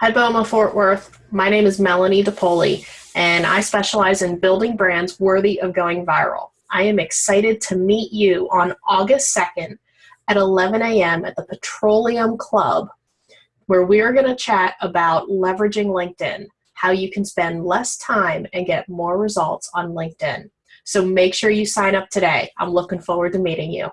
Hi, Boma Fort Worth. My name is Melanie DePoli, and I specialize in building brands worthy of going viral. I am excited to meet you on August 2nd at 11 a.m. at the Petroleum Club, where we are going to chat about leveraging LinkedIn, how you can spend less time and get more results on LinkedIn. So make sure you sign up today. I'm looking forward to meeting you.